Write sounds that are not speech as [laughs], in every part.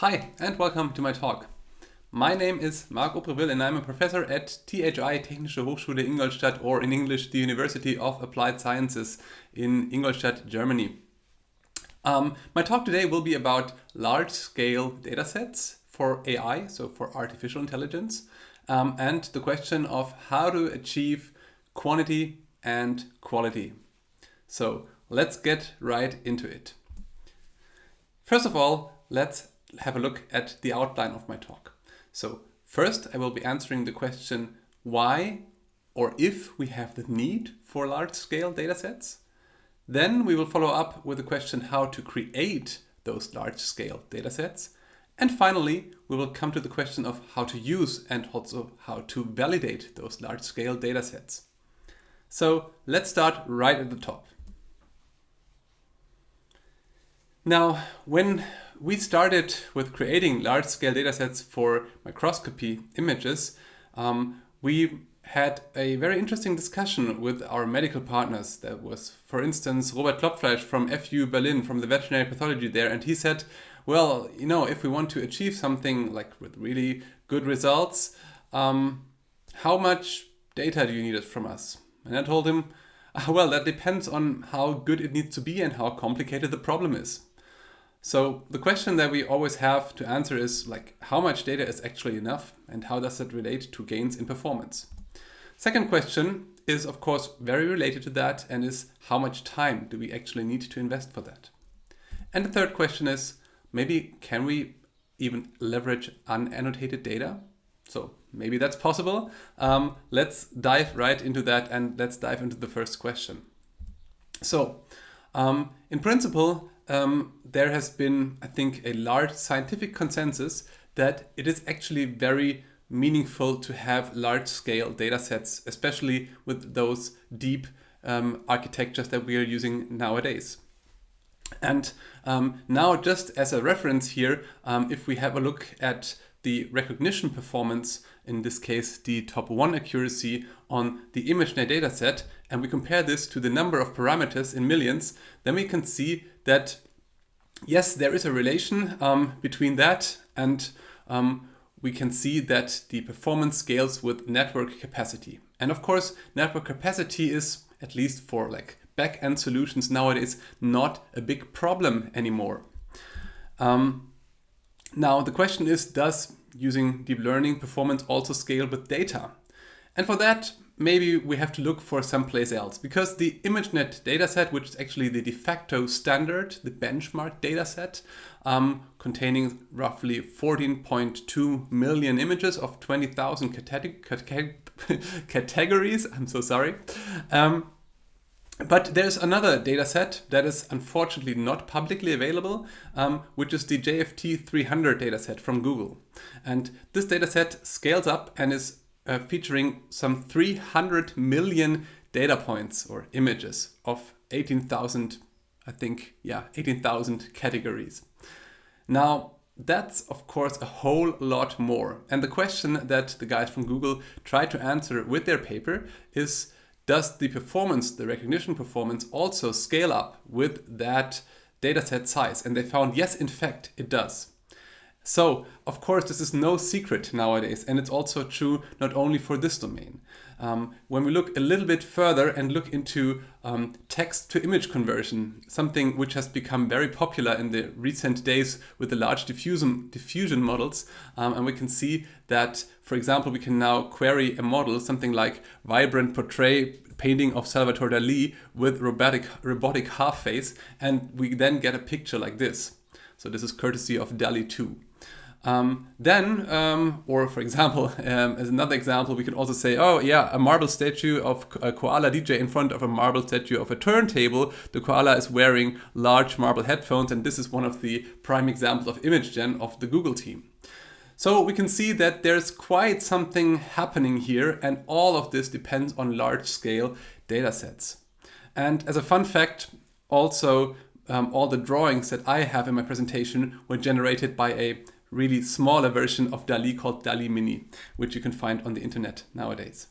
Hi and welcome to my talk. My name is Marc Aubreville and I'm a professor at THI Technische Hochschule Ingolstadt or in English the University of Applied Sciences in Ingolstadt, Germany. Um, my talk today will be about large-scale datasets for AI, so for artificial intelligence, um, and the question of how to achieve quantity and quality. So let's get right into it. First of all, let's have a look at the outline of my talk. So first I will be answering the question why or if we have the need for large-scale datasets. Then we will follow up with the question how to create those large-scale datasets. And finally, we will come to the question of how to use and also how to validate those large-scale datasets. So let's start right at the top. Now, when we started with creating large-scale datasets for microscopy images, um, we had a very interesting discussion with our medical partners. That was, for instance, Robert Klopfleisch from FU Berlin, from the veterinary pathology there, and he said, well, you know, if we want to achieve something like with really good results, um, how much data do you need from us? And I told him, well, that depends on how good it needs to be and how complicated the problem is. So the question that we always have to answer is like how much data is actually enough and how does that relate to gains in performance? Second question is of course very related to that and is how much time do we actually need to invest for that? And the third question is maybe can we even leverage unannotated data? So maybe that's possible. Um, let's dive right into that and let's dive into the first question. So um, in principle, um, there has been, I think, a large scientific consensus that it is actually very meaningful to have large scale data sets, especially with those deep um, architectures that we are using nowadays. And um, now just as a reference here, um, if we have a look at the recognition performance, in this case the top one accuracy on the ImageNet dataset, and we compare this to the number of parameters in millions, then we can see that yes, there is a relation um, between that and um, we can see that the performance scales with network capacity. And of course, network capacity is, at least for like back-end solutions nowadays, not a big problem anymore. Um, now, the question is, does using deep learning performance also scale with data? And for that, maybe we have to look for someplace else because the ImageNet dataset, which is actually the de facto standard, the benchmark dataset, um, containing roughly 14.2 million images of 20,000 [laughs] categories. I'm so sorry. Um, but there's another dataset that is unfortunately not publicly available, um, which is the JFT 300 dataset from Google. And this dataset scales up and is uh, featuring some 300 million data points or images of 18,000, I think, yeah, 18,000 categories. Now, that's of course a whole lot more. And the question that the guys from Google try to answer with their paper is, does the performance, the recognition performance also scale up with that dataset size? And they found, yes, in fact, it does. So, of course, this is no secret nowadays, and it's also true not only for this domain. Um, when we look a little bit further and look into um, text to image conversion, something which has become very popular in the recent days with the large diffusion, diffusion models, um, and we can see that, for example, we can now query a model, something like vibrant portrait painting of Salvador Dali with robotic, robotic half face, and we then get a picture like this. So this is courtesy of DALL-E 2. Um, then, um, or for example, [laughs] um, as another example, we can also say, oh yeah, a marble statue of a koala DJ in front of a marble statue of a turntable. The koala is wearing large marble headphones, and this is one of the prime examples of Imagen of the Google team. So we can see that there's quite something happening here, and all of this depends on large scale data sets. And as a fun fact, also um, all the drawings that I have in my presentation were generated by a really smaller version of DALL-E called DALL-E Mini, which you can find on the internet nowadays.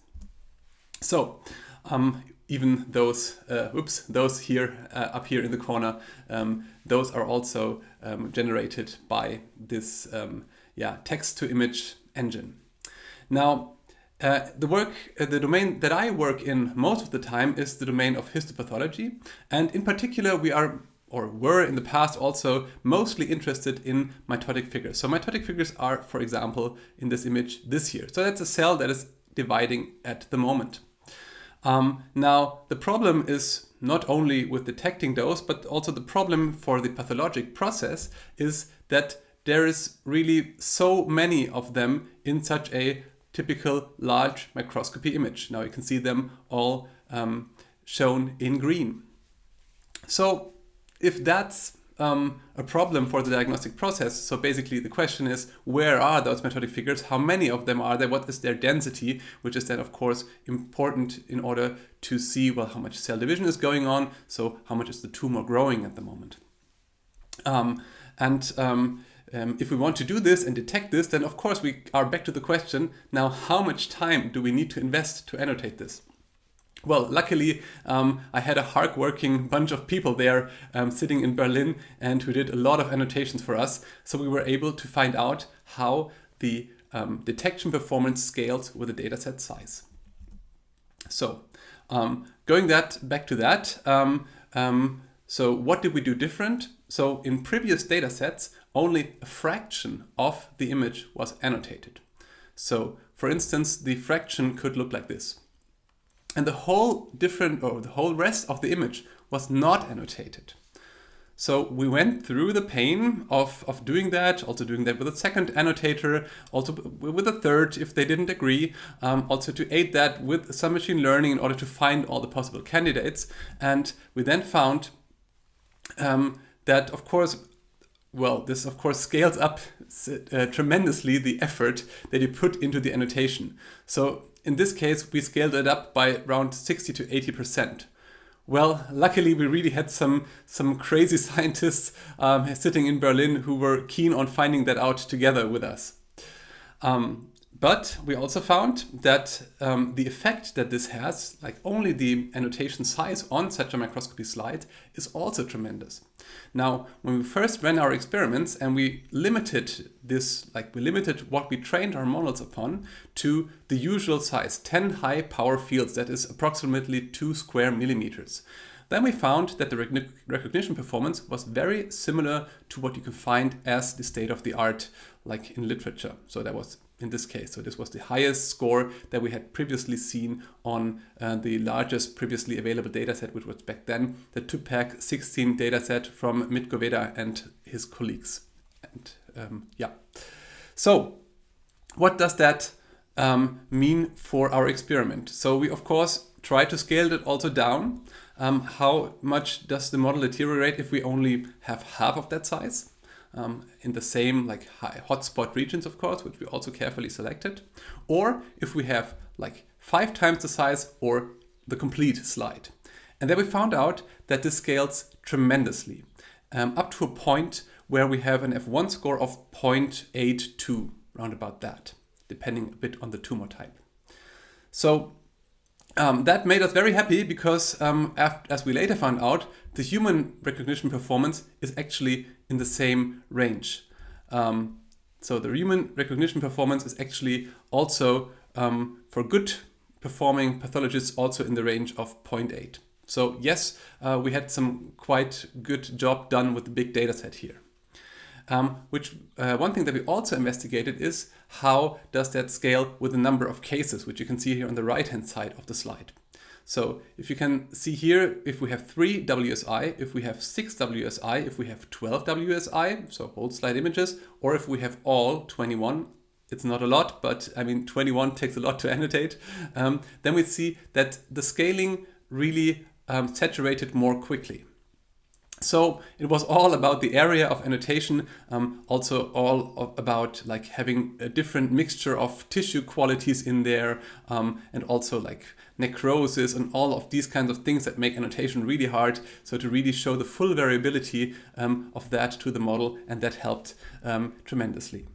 So um, even those, uh, oops, those here uh, up here in the corner, um, those are also um, generated by this um, yeah, text to image engine. Now, uh, the work, uh, the domain that I work in most of the time is the domain of histopathology. And in particular, we are or were in the past also mostly interested in mitotic figures. So mitotic figures are, for example, in this image this here. So that's a cell that is dividing at the moment. Um, now, the problem is not only with detecting those, but also the problem for the pathologic process is that there is really so many of them in such a typical large microscopy image. Now you can see them all um, shown in green. So if that's um, a problem for the diagnostic process. So basically the question is, where are those mitotic figures? How many of them are there? What is their density? Which is then of course important in order to see, well, how much cell division is going on. So how much is the tumor growing at the moment? Um, and um, um, if we want to do this and detect this, then of course we are back to the question, now how much time do we need to invest to annotate this? Well, luckily, um, I had a hard-working bunch of people there um, sitting in Berlin and who did a lot of annotations for us. So we were able to find out how the um, detection performance scales with the dataset size. So um, going that back to that, um, um, so what did we do different? So in previous datasets, only a fraction of the image was annotated. So for instance, the fraction could look like this. And the whole different or the whole rest of the image was not annotated. So we went through the pain of, of doing that, also doing that with a second annotator, also with a third if they didn't agree, um, also to aid that with some machine learning in order to find all the possible candidates. And we then found um, that, of course, well, this of course scales up uh, tremendously the effort that you put into the annotation. So in this case, we scaled it up by around 60 to 80%. Well, luckily we really had some, some crazy [laughs] scientists um, sitting in Berlin who were keen on finding that out together with us. Um, but we also found that um, the effect that this has, like only the annotation size on such a microscopy slide, is also tremendous. Now, when we first ran our experiments and we limited this, like we limited what we trained our models upon to the usual size, 10 high power fields, that is approximately 2 square millimeters. Then we found that the recognition performance was very similar to what you can find as the state of the art, like in literature. So that was in this case. So this was the highest score that we had previously seen on uh, the largest previously available dataset, which was back then the TUPAC 16 dataset from Mitko Veta and his colleagues. And um, yeah, so what does that um, mean for our experiment? So we of course try to scale it also down. Um, how much does the model deteriorate if we only have half of that size? Um, in the same like hotspot regions, of course, which we also carefully selected. Or if we have like five times the size or the complete slide. And then we found out that this scales tremendously um, up to a point where we have an F1 score of 0.82, round about that, depending a bit on the tumor type. So um, that made us very happy because um, as we later found out, the human recognition performance is actually in the same range. Um, so the human recognition performance is actually also um, for good performing pathologists also in the range of 0.8. So yes, uh, we had some quite good job done with the big data set here. Um, which uh, one thing that we also investigated is how does that scale with the number of cases, which you can see here on the right hand side of the slide. So if you can see here, if we have 3 WSI, if we have 6 WSI, if we have 12 WSI, so whole slide images, or if we have all 21, it's not a lot, but I mean 21 takes a lot to annotate, um, then we see that the scaling really um, saturated more quickly. So it was all about the area of annotation, um, also all of, about like having a different mixture of tissue qualities in there, um, and also like necrosis and all of these kinds of things that make annotation really hard. So to really show the full variability um, of that to the model, and that helped um, tremendously.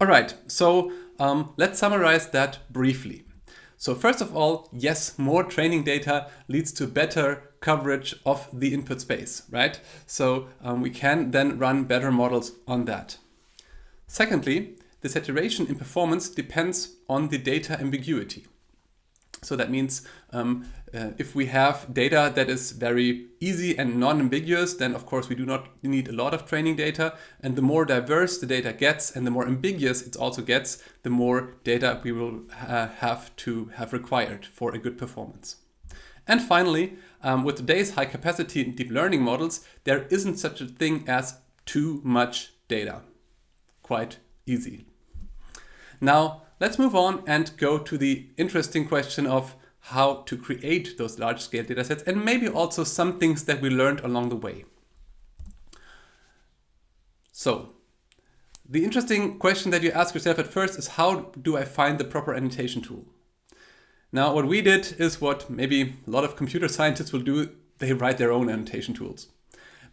All right, so um, let's summarize that briefly. So first of all, yes, more training data leads to better coverage of the input space, right? So um, we can then run better models on that. Secondly, the saturation in performance depends on the data ambiguity. So that means um, uh, if we have data that is very easy and non-ambiguous, then of course we do not need a lot of training data. And the more diverse the data gets and the more ambiguous it also gets, the more data we will uh, have to have required for a good performance. And finally, um, with today's high capacity deep learning models, there isn't such a thing as too much data. Quite easy. Now, let's move on and go to the interesting question of how to create those large-scale datasets and maybe also some things that we learned along the way. So, the interesting question that you ask yourself at first is how do I find the proper annotation tool? Now, what we did is what maybe a lot of computer scientists will do, they write their own annotation tools.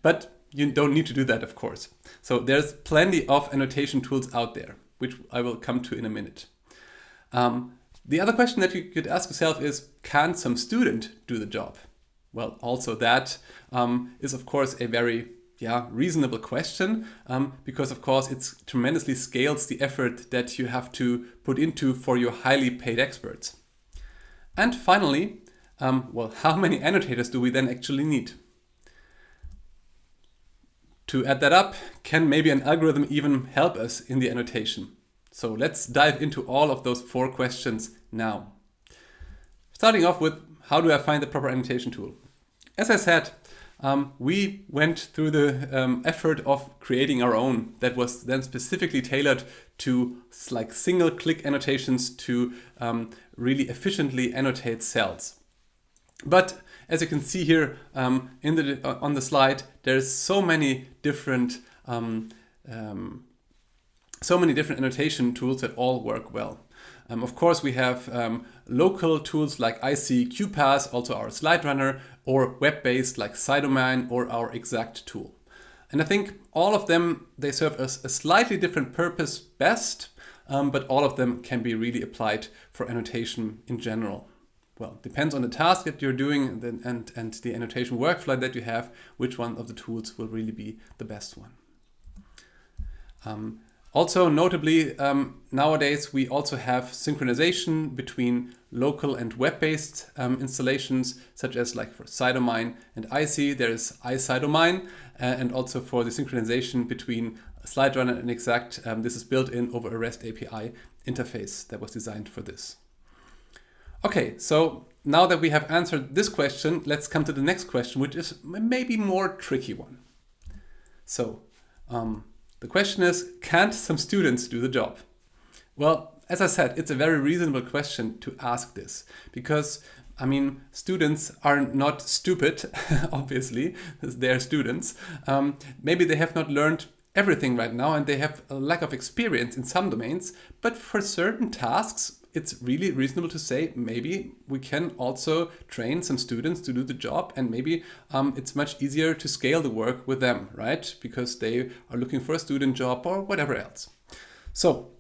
But you don't need to do that, of course. So there's plenty of annotation tools out there, which I will come to in a minute. Um, the other question that you could ask yourself is, can some student do the job? Well, also that um, is of course a very yeah, reasonable question um, because of course it tremendously scales the effort that you have to put into for your highly paid experts. And finally, um, well, [laughs] how many annotators do we then actually need? To add that up, can maybe an algorithm even help us in the annotation? So let's dive into all of those four questions now. Starting off with how do I find the proper annotation tool? As I said, um, we went through the um, effort of creating our own that was then specifically tailored to like single click annotations to um, really efficiently annotate cells. But as you can see here um, in the, uh, on the slide, there's so many different um, um, so many different annotation tools that all work well. Um, of course, we have um, local tools like Icy QuPath, also our slide runner, or web-based like Cytomine or our exact tool. And I think all of them, they serve as a slightly different purpose best, um, but all of them can be really applied for annotation in general. Well, depends on the task that you're doing and, and, and the annotation workflow that you have, which one of the tools will really be the best one. Um, also, notably, um, nowadays we also have synchronization between local and web-based um, installations, such as like for Cytomine and Icy, there is Icytomine, uh, and also for the synchronization between SlideRunner and Exact, um, this is built in over a REST API interface that was designed for this. Okay, so now that we have answered this question, let's come to the next question, which is maybe more tricky one. So, um, the question is, can't some students do the job? Well, as I said, it's a very reasonable question to ask this because I mean, students are not stupid, [laughs] obviously, they're students. Um, maybe they have not learned everything right now and they have a lack of experience in some domains, but for certain tasks, it's really reasonable to say maybe we can also train some students to do the job and maybe um, it's much easier to scale the work with them, right? Because they are looking for a student job or whatever else. So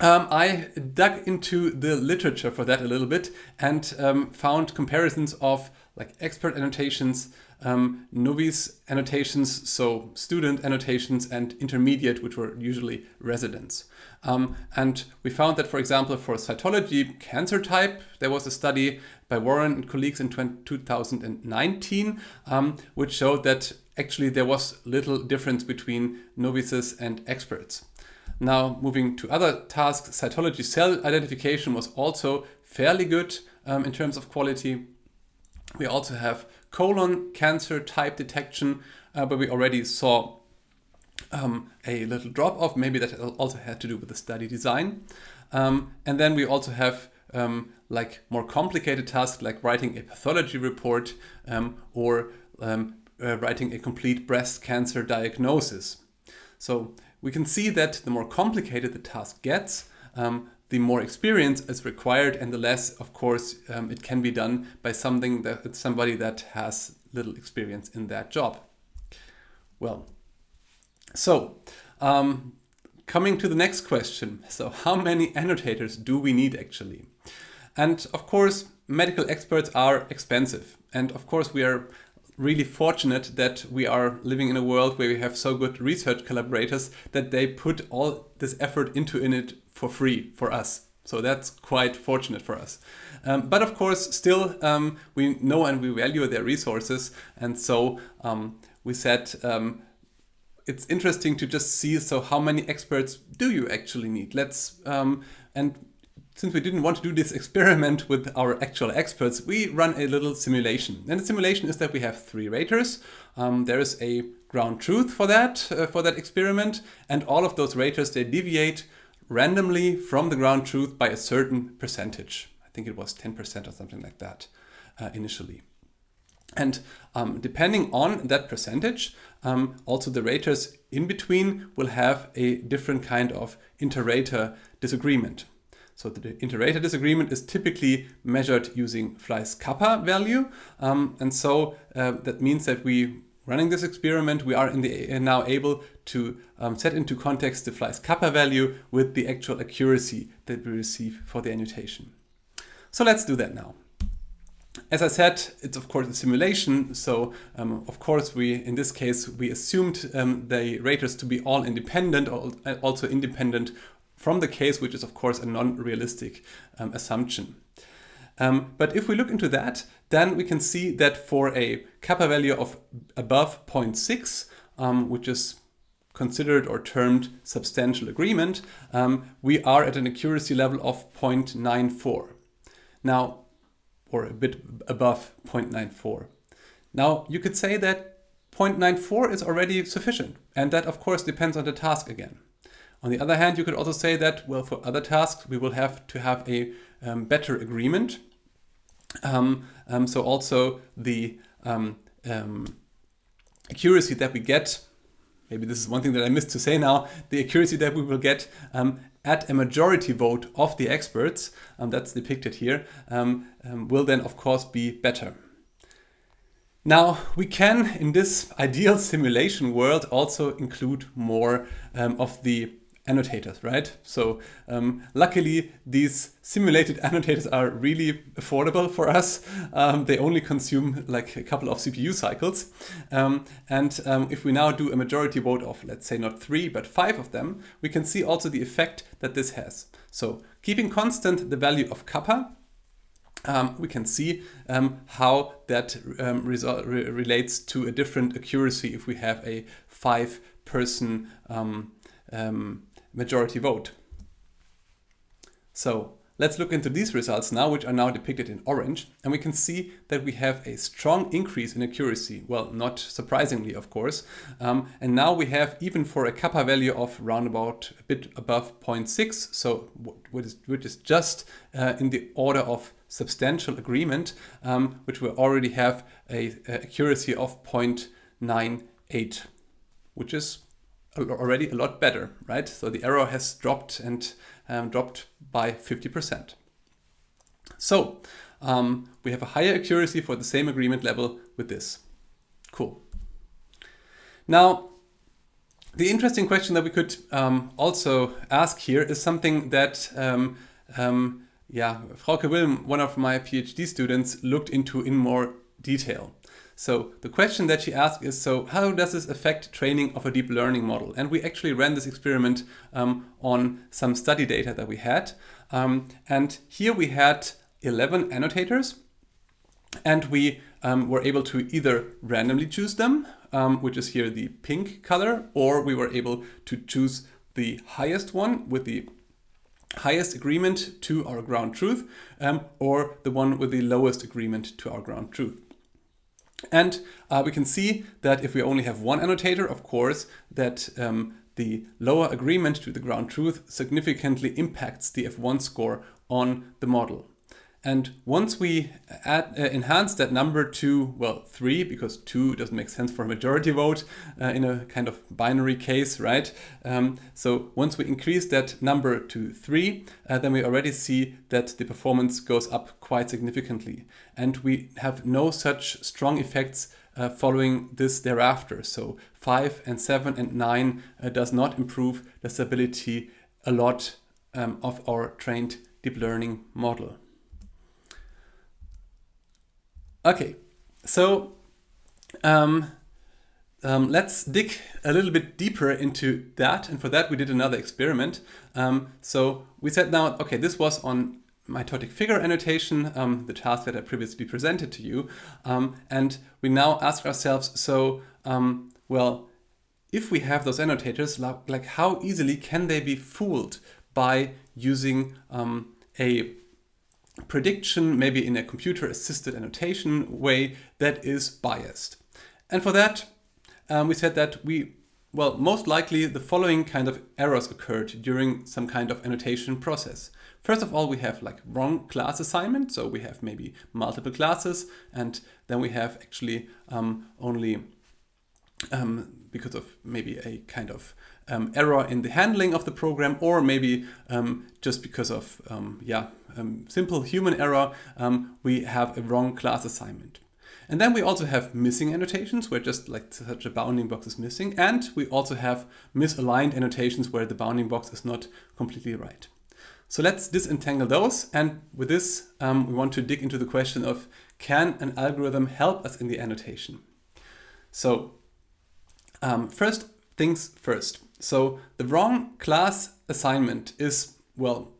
um, I dug into the literature for that a little bit and um, found comparisons of like expert annotations, um, novice annotations, so student annotations and intermediate, which were usually residents. Um, and we found that, for example, for cytology cancer type, there was a study by Warren and colleagues in 2019, um, which showed that actually there was little difference between novices and experts. Now, moving to other tasks, cytology cell identification was also fairly good um, in terms of quality. We also have colon cancer type detection, uh, but we already saw um, a little drop off. Maybe that also had to do with the study design. Um, and then we also have um, like more complicated tasks like writing a pathology report um, or um, uh, writing a complete breast cancer diagnosis. So we can see that the more complicated the task gets, um, the more experience is required and the less, of course, um, it can be done by something that somebody that has little experience in that job. Well, so um, coming to the next question. So how many annotators do we need actually? And of course, medical experts are expensive. And of course, we are really fortunate that we are living in a world where we have so good research collaborators that they put all this effort into in it for free for us. So that's quite fortunate for us. Um, but of course, still, um, we know and we value their resources. And so um, we said um, it's interesting to just see, so how many experts do you actually need? Let's, um, and since we didn't want to do this [laughs] experiment with our actual experts, we run a little simulation. And the simulation is that we have three raters. Um, there is a ground truth for that, uh, for that experiment. And all of those raters, they deviate randomly from the ground truth by a certain percentage. I think it was 10% or something like that uh, initially. And um, depending on that percentage, um, also the raters in between will have a different kind of inter-rater disagreement. So the inter-rater disagreement is typically measured using Fleiss kappa value. Um, and so uh, that means that we running this experiment, we are in the, uh, now able to um, set into context the Fleiss kappa value with the actual accuracy that we receive for the annotation. So let's do that now. As I said, it's of course a simulation. So um, of course we, in this case, we assumed um, the raters to be all independent, or also independent from the case, which is of course a non-realistic um, assumption. Um, but if we look into that, then we can see that for a kappa value of above 0.6, um, which is considered or termed substantial agreement, um, we are at an accuracy level of 0.94. Now, or a bit above 0.94. Now, you could say that 0.94 is already sufficient, and that of course depends on the task again. On the other hand, you could also say that, well, for other tasks, we will have to have a um, better agreement. Um, um, so also the um, um, accuracy that we get, maybe this is one thing that I missed to say now, the accuracy that we will get um, at a majority vote of the experts, that's depicted here, will then of course be better. Now, we can, in this ideal simulation world, also include more um, of the annotators, right? So um, luckily these simulated [laughs] annotators are really affordable for us. Um, they only consume like a couple of CPU cycles. Um, and um, if we now do a majority vote of, let's say not three, but five of them, we can see also the effect that this has. So keeping constant the value of kappa, um, we can see um, how that um, re relates to a different accuracy if we have a five person um, um, majority vote. So let's look into these results now, which are now depicted in orange. And we can see that we have a strong increase in accuracy. Well, not surprisingly, of course. Um, and now we have, even for a kappa value of around about a bit above 0.6, so which is, which is just uh, in the order of substantial agreement, um, which we already have a, a accuracy of 0.98, which is already a lot better, right? So the error has dropped and um, dropped by 50%. So um, we have a higher accuracy for the same agreement level with this. Cool. Now, the interesting question that we could um, also ask here is something that um, um, yeah, Frauke Wilm, one of my PhD students, looked into in more detail. So the question that she asked is, so how does this affect training of a deep learning model? And we actually ran this experiment um, on some study data that we had. Um, and here we had 11 annotators and we um, were able to either randomly choose them, um, which is here the pink color, or we were able to choose the highest one with the highest agreement to our ground truth um, or the one with the lowest agreement to our ground truth. And uh, we can see that if we only have one annotator, of course, that um, the lower agreement to the ground truth significantly impacts the F1 score on the model. And once we add, uh, enhance that number to, well, three, because two doesn't make sense for a majority vote uh, in a kind of binary case, right? Um, so once we increase that number to three, uh, then we already see that the performance goes up quite significantly. And we have no such strong effects uh, following this thereafter. So five and seven and nine uh, does not improve the stability a lot um, of our trained deep learning model. Okay, so um, um, let's dig a little bit deeper into that. And for that, we did another experiment. Um, so we said now, okay, this was on mitotic figure annotation, um, the task that I previously presented to you. Um, and we now ask ourselves, so, um, well, if we have those annotators, like how easily can they be fooled by using um, a prediction, maybe in a computer assisted annotation way that is biased. And for that, um, we said that we, well, most likely the following kind of errors occurred during some kind of annotation process. First of all, we have like wrong class assignment. So we have maybe multiple classes and then we have actually um, only um, because of maybe a kind of um, error in the handling of the program or maybe um, just because of um, yeah um, simple human error we have a wrong class assignment. And then we also have missing annotations where just like such a bounding box is missing. And we also have misaligned annotations where the bounding box is not completely right. So let's disentangle those. And with this, um, we want to dig into the question of can an algorithm help us in the annotation? So um, first things first. So the wrong class assignment is, well,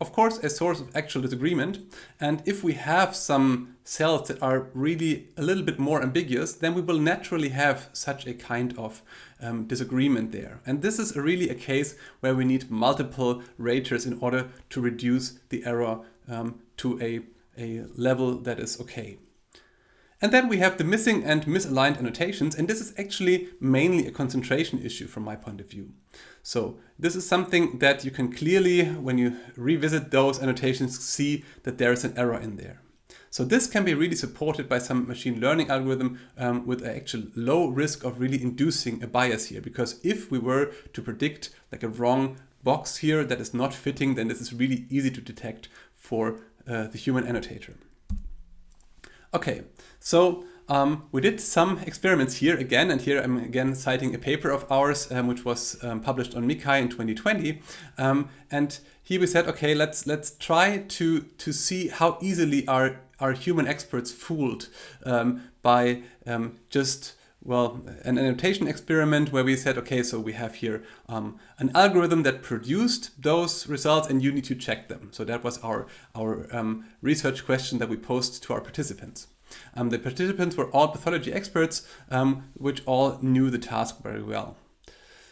of course, a source of actual disagreement. And if we have some cells that are really a little bit more ambiguous, then we will naturally have such a kind of um, disagreement there. And this is really a case where we need multiple raters in order to reduce the error um, to a, a level that is okay. And then we have the missing and misaligned annotations, and this is actually mainly a concentration issue from my point of view. So this is something that you can clearly, when you revisit those annotations, see that there is an error in there. So this can be really supported by some machine learning algorithm um, with an actual low risk of really inducing a bias here. Because if we were to predict like a wrong box here that is not fitting, then this is really easy to detect for uh, the human annotator. Okay, so um, we did some experiments here again, and here I'm again citing a paper of ours, um, which was um, published on MICCAI in 2020. Um, and here we said, okay, let's let's try to to see how easily are are human experts fooled um, by um, just well, an annotation experiment where we said, okay, so we have here um, an algorithm that produced those results and you need to check them. So that was our, our um, research question that we posed to our participants. Um, the participants were all pathology experts, um, which all knew the task very well.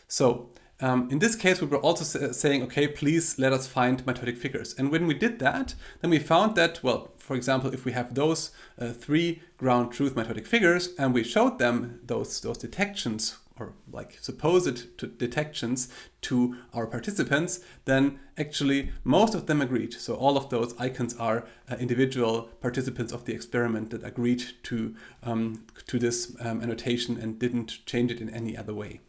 So um, in this case, we were also saying, okay, please let us find mitotic figures. And when we did that, then we found that, well, for example, if we have those uh, three ground truth mitotic figures and we showed them those, those detections or like supposed to detections to our participants, then actually most of them agreed. So all of those icons are uh, individual participants of the experiment that agreed to, um, to this um, annotation and didn't change it in any other way.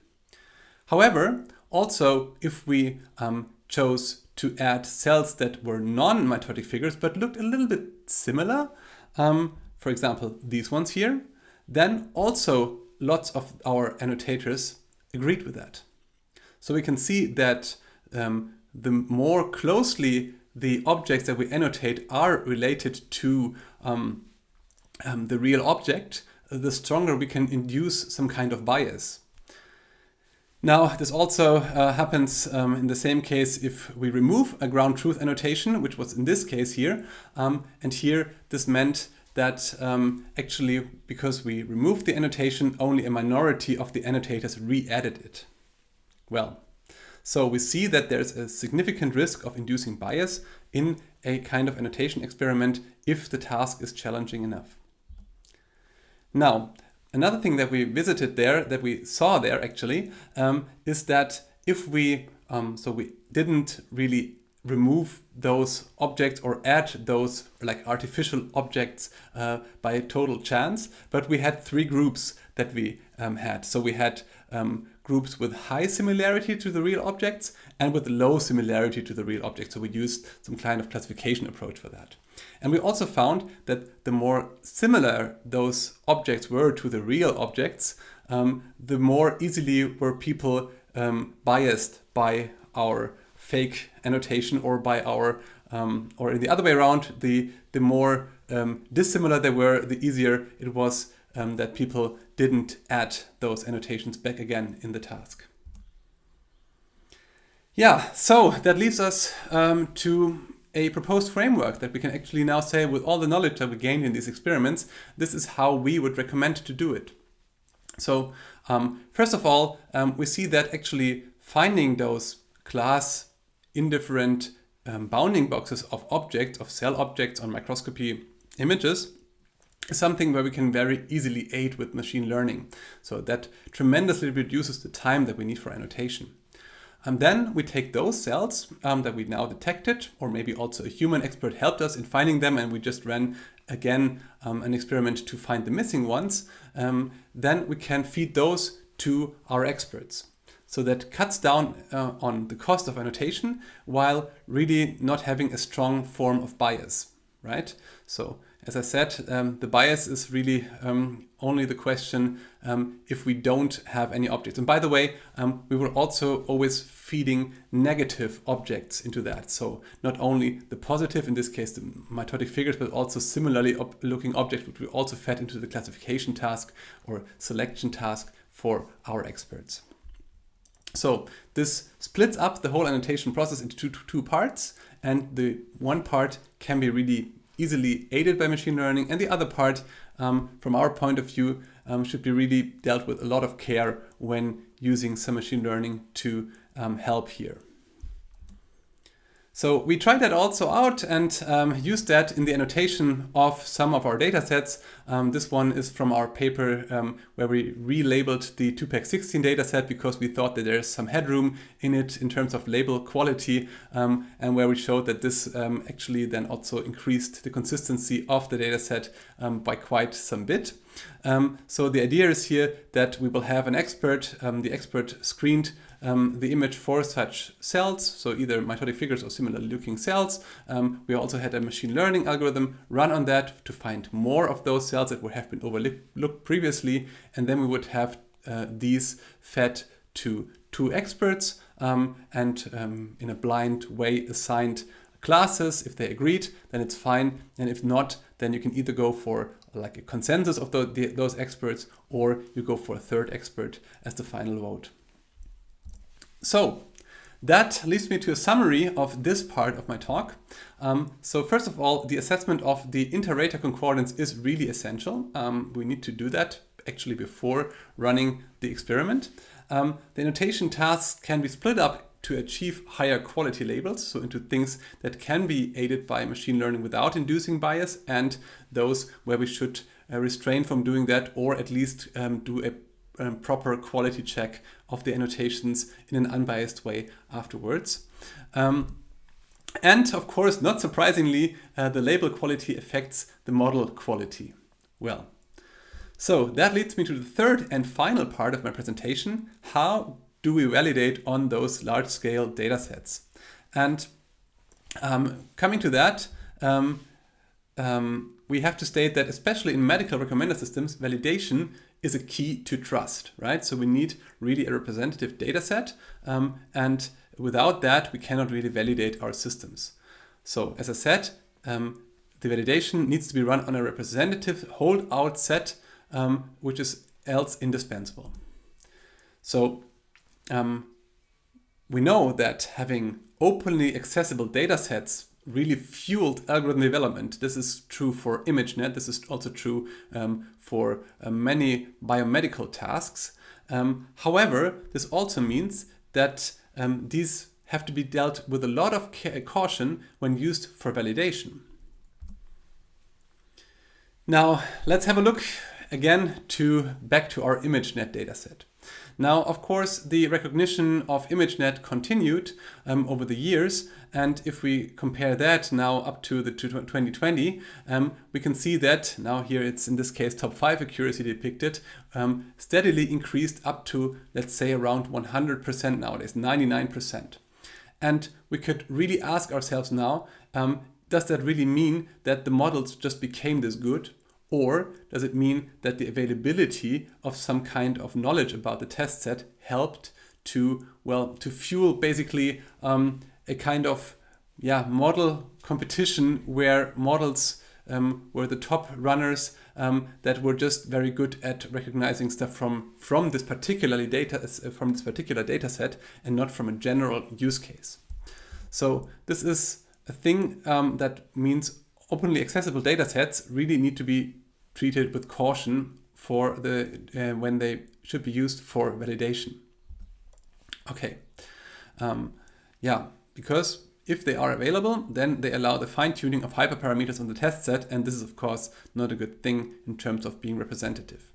However, also if we um, chose to add cells that were non-mitotic figures but looked a little bit similar, um, for example, these ones here, then also lots of our annotators agreed with that. So we can see that um, the more closely the objects that we annotate are related to um, um, the real object, the stronger we can induce some kind of bias. Now, this also uh, happens um, in the same case if we remove a ground truth annotation, which was in this case here. Um, and here this meant that um, actually, because we removed the annotation, only a minority of the annotators re-added it. Well, so we see that there's a significant risk of inducing bias in a kind of annotation experiment if the task is challenging enough. Now, another thing that we visited there, that we saw there actually, um, is that if we, um, so we didn't really remove those objects or add those like artificial objects uh, by total chance, but we had three groups that we um, had. So we had um, groups with high similarity to the real objects and with low similarity to the real objects. So we used some kind of classification approach for that. And we also found that the more similar those objects were to the real objects, um, the more easily were people um, biased by our fake annotation or by our, um, or in the other way around, the, the more um, dissimilar they were, the easier it was um, that people didn't add those annotations back again in the task. Yeah, so that leaves us um, to a proposed framework that we can actually now say with all the knowledge that we gained in these experiments, this is how we would recommend to do it. So um, first of all, um, we see that actually finding those class indifferent um, bounding boxes of objects, of cell objects on microscopy images is something where we can very easily aid with machine learning. So that tremendously reduces the time that we need for annotation. And then we take those cells um, that we now detected, or maybe also a human expert helped us in finding them, and we just ran again um, an experiment to find the missing ones. Um, then we can feed those to our experts. So that cuts down uh, on the cost of annotation while really not having a strong form of bias, right? So as I said, um, the bias is really um, only the question um, if we don't have any objects. And by the way, um, we were also always feeding negative objects into that. So not only the positive, in this case the mitotic figures, but also similarly looking objects which we also fed into the classification task or selection task for our experts. So this splits up the whole annotation process into two, two parts and the one part can be really easily aided by machine learning and the other part um, from our point of view um, should be really dealt with a lot of care when using some machine learning to um, help here. So we tried that also out and um, used that in the annotation of some of our data sets. Um, this one is from our paper um, where we relabeled the TUPAC16 dataset because we thought that there's some headroom in it in terms of label quality um, and where we showed that this um, actually then also increased the consistency of the dataset um, by quite some bit. So the idea is here that we will have an expert, the expert screened um, the image for such cells, so either mitotic figures or similar looking cells. Um, we also had a machine learning algorithm run on that to find more of those cells that would have been overlooked previously, and then we would have uh, these fed to two experts um, and um, in a blind way assigned classes. If they agreed, then it's fine. And if not, then you can either go for like a consensus of the, the, those experts or you go for a third expert as the final vote. So that leads me to a summary of this part of my talk. Um, so first of all, the assessment of the inter-rater concordance is really essential. Um, we need to do that actually before running the experiment. Um, the annotation tasks can be split up to achieve higher quality labels, so into things that can be aided by machine learning without inducing bias, and those where we should uh, restrain from doing that or at least um, do a um, proper quality check of the annotations in an unbiased way afterwards. Um, and of course, not surprisingly, uh, the label quality affects the model quality. Well, so that leads me to the third and final part of my presentation. How do we validate on those large scale data sets? And um, coming to that, um, um, we have to state that especially in medical recommender systems, validation is a key to trust, right? So we need really a representative data set um, and without that, we cannot really validate our systems. So as I said, um, the validation needs to be run on a representative holdout set, um, which is else indispensable. So um, we know that having openly accessible data sets really fueled algorithm development. This is true for ImageNet. This is also true um, for uh, many biomedical tasks. Um, however, this also means that um, these have to be dealt with a lot of caution when used for validation. Now, let's have a look again to back to our ImageNet dataset. Now, of course, the recognition of ImageNet continued um, over the years. And if we compare that now up to the 2020, um, we can see that now here it's in this case top 5 accuracy depicted, um, steadily increased up to, let's say, around 100% nowadays, 99%. And we could really ask ourselves now, um, does that really mean that the models just became this good? Or does it mean that the availability of some kind of knowledge about the test set helped to, well, to fuel basically um, a kind of yeah, model competition where models um, were the top runners um, that were just very good at recognizing stuff from from this particularly data from this particular data set and not from a general use case. So this is a thing um, that means openly accessible data sets really need to be treated with caution for the uh, when they should be used for validation. Okay, um, yeah, because if they are available, then they allow the fine-tuning of hyperparameters on the test set, and this is of course not a good thing in terms of being representative.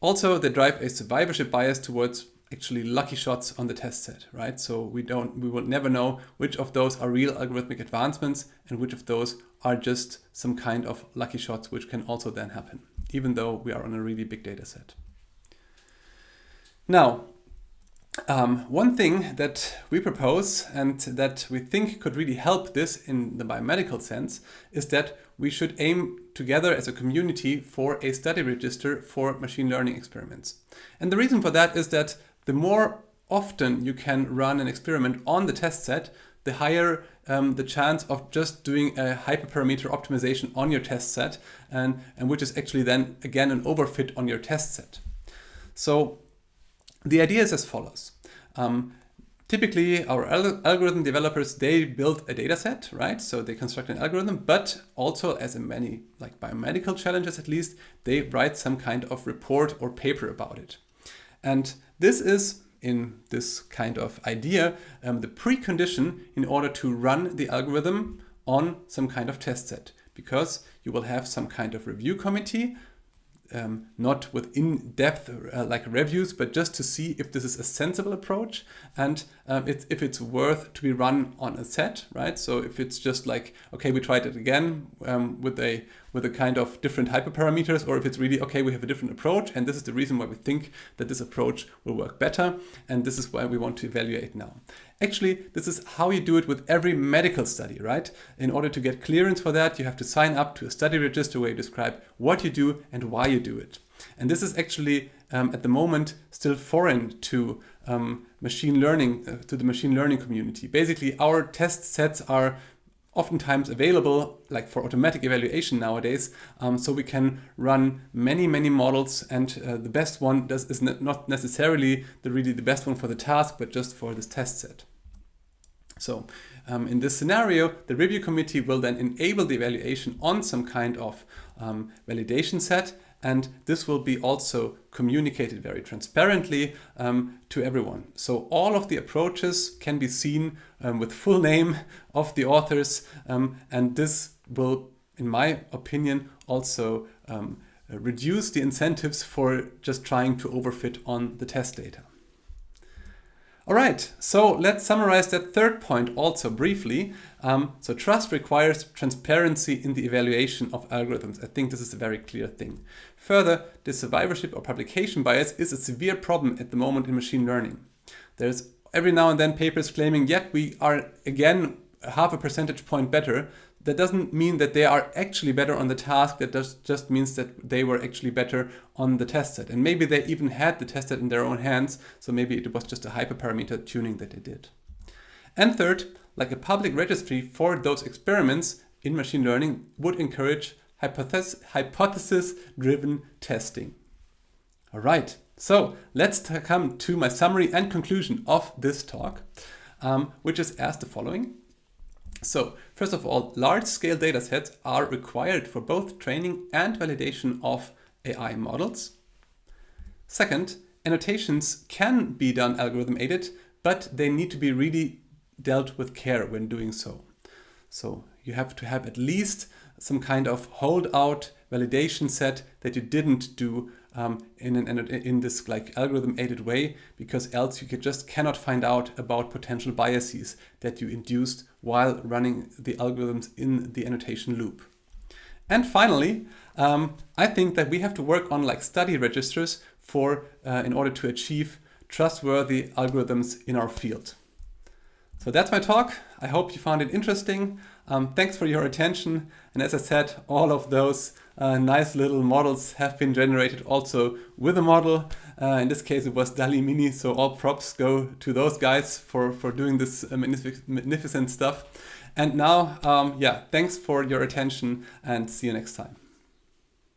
Also, they drive a survivorship bias towards actually lucky shots on the test set, right? So we don't, we will never know which of those are real algorithmic advancements and which of those are just some kind of lucky shots, which can also then happen, even though we are on a really big data set. Now, um, one thing that we propose and that we think could really help this in the biomedical sense is that we should aim together as a community for a study register for machine learning experiments. And the reason for that is that the more often you can run an experiment on the test set, the higher um, the chance of just doing a hyperparameter optimization on your test set and, and which is actually then again an overfit on your test set. So the idea is as follows. Um, typically, our al algorithm developers, they build a data set, right? So they construct an algorithm, but also as in many like biomedical challenges at least, they write some kind of report or paper about it. And this is in this kind of idea, um, the precondition in order to run the algorithm on some kind of test set because you will have some kind of review committee um, not with in-depth uh, like reviews, but just to see if this is a sensible approach and um, it's, if it's worth to be run on a set, right? So if it's just like, okay, we tried it again um, with a with a kind of different hyperparameters, or if it's really, okay, we have a different approach, and this is the reason why we think that this approach will work better, and this is why we want to evaluate now. Actually, this is how you do it with every medical study, right? In order to get clearance for that, you have to sign up to a study register where you describe what you do and why you do it. And this is actually um, at the moment still foreign to um, machine learning, uh, to the machine learning community. Basically, our test sets are oftentimes available like for automatic evaluation nowadays um, so we can run many many models and uh, the best one does is not necessarily the really the best one for the task but just for this test set. So um, in this scenario the review committee will then enable the evaluation on some kind of um, validation set and this will be also communicated very transparently um, to everyone. So all of the approaches can be seen um, with full name of the authors um, and this will, in my opinion, also um, reduce the incentives for just trying to overfit on the test data. All right, so let's summarize that third point also briefly. Um, so trust requires transparency in the evaluation of algorithms. I think this is a very clear thing. Further, the survivorship or publication bias is a severe problem at the moment in machine learning. There's every now and then papers claiming, yet we are again half a percentage point better. That doesn't mean that they are actually better on the task. That just, just means that they were actually better on the test set. And maybe they even had the test set in their own hands. So maybe it was just a hyperparameter tuning that they did. And third, like a public registry for those experiments in machine learning would encourage hypothesis-driven testing. All right, so let's come to my summary and conclusion of this talk, um, which is as the following. So first of all, large-scale datasets are required for both training and validation of AI models. Second, annotations can be done algorithm aided, but they need to be really dealt with care when doing so. So you have to have at least some kind of holdout validation set that you didn't do um, in, an, in this like algorithm aided way because else you just cannot find out about potential biases that you induced while running the algorithms in the annotation loop. And finally, um, I think that we have to work on like study registers for uh, in order to achieve trustworthy algorithms in our field. So that's my talk. I hope you found it interesting. Um, thanks for your attention. And as I said, all of those uh, nice little models have been generated also with a model. Uh, in this case, it was DALL-E Mini. So all props go to those guys for, for doing this uh, magnific magnificent stuff. And now, um, yeah, thanks for your attention and see you next time.